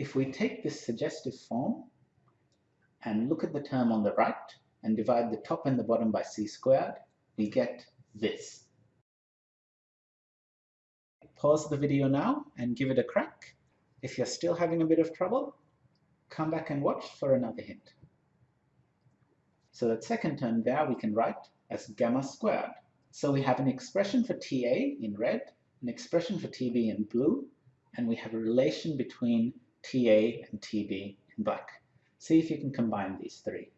if we take this suggestive form and look at the term on the right and divide the top and the bottom by c squared, we get this. Pause the video now and give it a crack. If you're still having a bit of trouble, come back and watch for another hint. So that second term there we can write as gamma squared. So we have an expression for TA in red, an expression for TB in blue, and we have a relation between TA and TB in black. See if you can combine these three.